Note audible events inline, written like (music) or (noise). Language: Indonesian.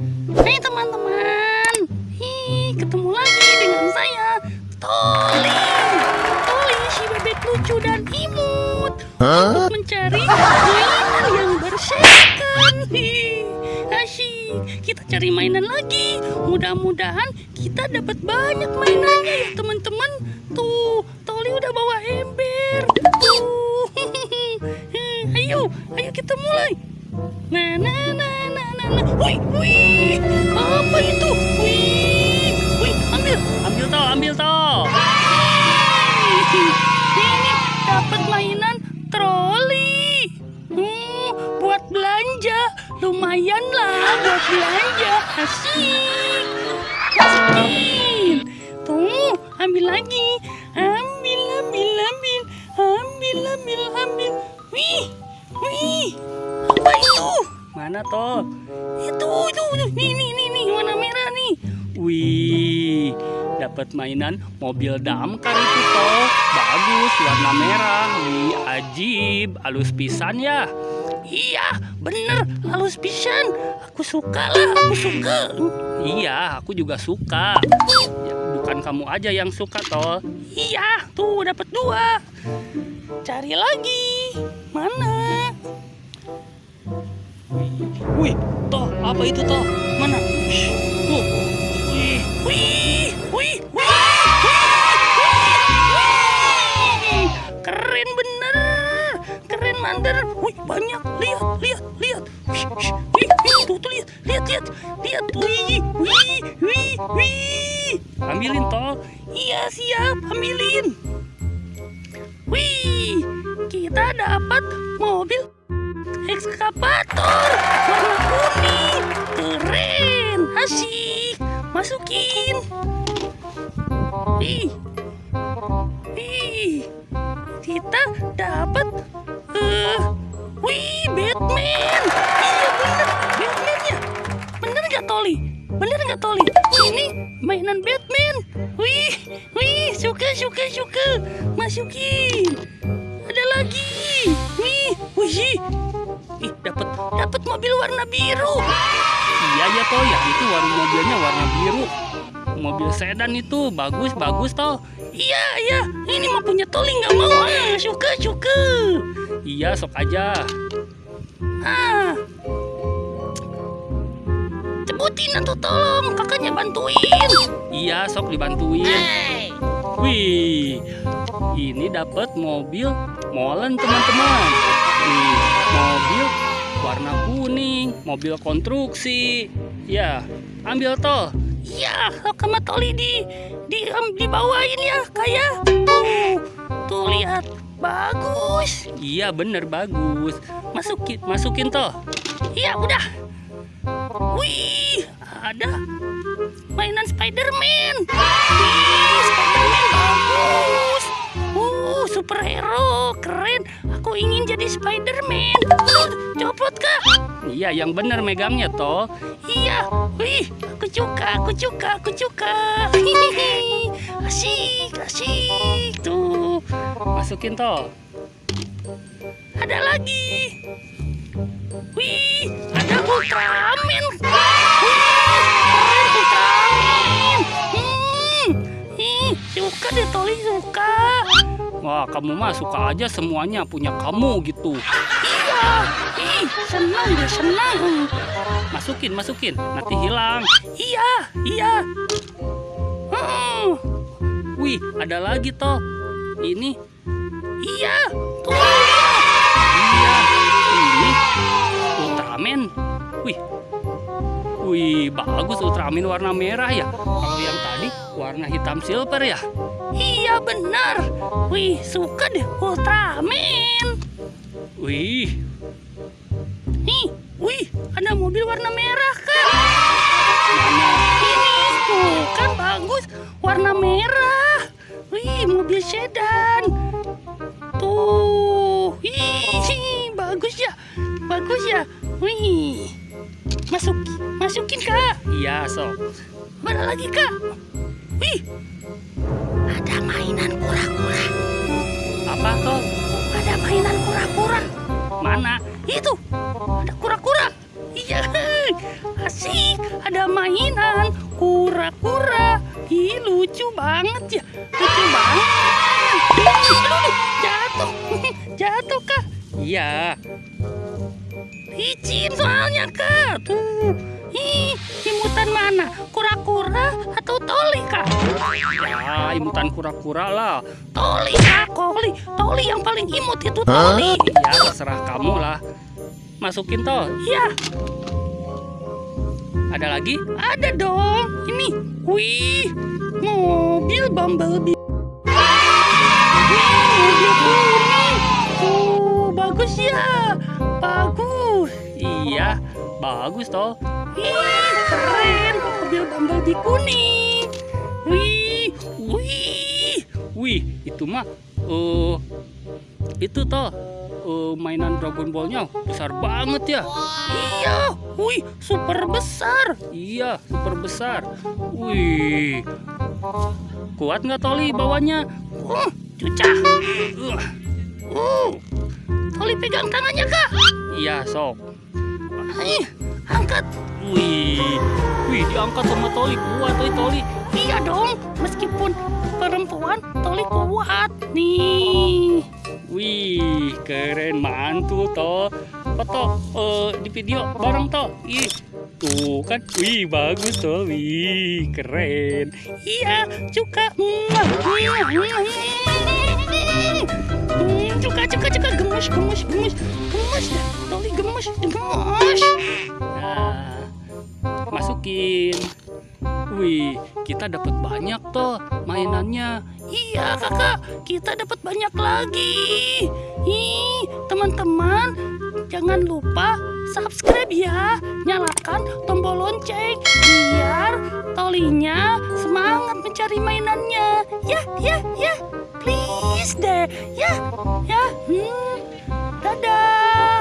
Hai teman-teman. Hi, ketemu lagi dengan saya Toli. Toli si bebek lucu dan imut. Untuk mencari mainan yang bersihkan. Hi, Asyik. Kita cari mainan lagi. Mudah-mudahan kita dapat banyak mainannya ya teman-teman Tuh Toli udah bawa ember. Tuh. (laughs) Ayo, ayo kita mulai Nah, nah, nah, nah, nah, nah. Wih, wih, apa itu? Wih, wih, ambil, ambil toh, ambil toh. Ini dapat mainan troli. Hmm, buat belanja, lumayan lah buat belanja. Asik. Masukin. Tuh, ambil lagi. Mana toh? Itu, itu. Nih, nih, nih, nih, warna merah nih. Wih, dapat mainan mobil damkar itu toh. Bagus, warna merah. Wih, ajib, halus pisan ya. Iya, bener, halus pisan. Aku suka lah, aku suka. Iya, aku juga suka. Ya, bukan kamu aja yang suka toh. Iya, tuh dapat dua. Cari lagi. Mana? Wih, toh apa itu toh? Mana? Tuh. Wih, wih, wih, wih. Keren bener, keren manter. Wih, banyak. Lihat, lihat, lihat. Wih, wih, tuh, tuh lihat, lihat, lihat, lihat. Wih, wih, wih, wih. Ambilin toh. Iya siap, ambilin. Wih, kita dapat mobil ekskavator warna kuning. Keren. Asik masukin. Ih. Ih. Kita dapat eh wih Batman. Iya bener. Batmannya. Bener nggak Toli? Bener nggak Toli? Ini mainan Batman. Wih wih suka suka suka. Masukin. Ada lagi. Wih wih Ih, dapat dapat mobil warna biru. Iya ya toh ya, itu warna mobilnya warna biru. Mobil sedan itu bagus bagus toh. Iya iya, ini mah punya Toli nggak mau ah, suka suka. Iya sok aja. Ah, cebutin atau tolong kakaknya bantuin. Iya sok dibantuin. Wih, ini dapat mobil molen teman-teman. Kuning, mobil konstruksi. Ya, ambil toh. Iya, sama Toli di di em, dibawain ya, kayak. Tuh, tuh lihat, bagus. Iya, bener bagus. Masukin, masukin toh. Iya, udah. Wih, ada mainan Spiderman. Spiderman bagus. Uh, superhero, keren. Aku ingin jadi Spiderman. Copot kak. Iya, yang benar megangnya toh. Iya, wih, suka, aku suka. Hihihi, asik, asik. Tuh, masukin toh. Ada lagi. Wih, ada Ultraman. Hmm, suka deh Toli suka. Wah, kamu mah suka aja semuanya punya kamu gitu. Iya, ih, senang deh, senang. Masukin, masukin, nanti hilang. Iya, iya. Hmm. Wih, ada lagi toh. Ini. Iya, tuh. Iya, ini Ultraman. Wih, wih, bagus Ultraman warna merah ya. Kalau yang tadi warna hitam silver ya. Iya benar. Wih, suka deh Ultraman. Wih. Nih, wih, ada mobil warna merah kan? Mana? Ini tuh kan bagus, warna merah. Wih, mobil sedan. Tuh, wih, bagus ya, bagus ya. Wih, masuk, masukin kak. Iya sok. Mana lagi kak? Wih, ada mainan kura-kura. Apa toh? Ada mainan kura-kura. Mana? Itu, ada kura-kura. Iya, Asik, ada mainan kura-kura. Ih, lucu banget ya. Lucu banget. Iya, Licin soalnya, Kak. Tuh. Ih, imutan mana? Kura-kura atau toli, Kak? ya imutan kura-kura lah. Toli, Kak. Toli. Toli yang paling imut itu toli. Ya terserah kamu lah. Masukin toh. Iya, Ada lagi? ada dong. Ini. Wih, mobil Bumblebee. Bagus toh. Wih, keren. Mobil Bumblebee kuning. Wih, wih. Wih, itu mah eh itu toh eh, mainan Dragon Ball-nya besar banget ya. Iya, wih, super besar. Iya, super besar. Wih, kuat nggak Toli bawanya? Uh, cucah. Uh, Uh, Toli pegang tangannya, Kak. iya, sok. Ih, angkat. Wih, wih diangkat sama Toli kuat, oi Toli. Iya dong, meskipun perempuan, Toli kuat. Nih. Wih, keren mantul toh. Foto eh, di video bareng toh. Ih, tuh kan. Wih, bagus toh. Wih, keren. Iya, cuka. Hmm, Cuka, cuka, cuka. Gemes, gemes, gemes. Gemes gemes, gemes. Nah, masukin. Wih, kita dapat banyak toh mainannya. Iya kakak, kita dapat banyak lagi. Ih, teman-teman, jangan lupa subscribe ya. Nyalakan tombol lonceng biar tolinya semangat mencari mainannya. Ya, ya, ya. Please deh. Ya, ya. Hmm. Dadah.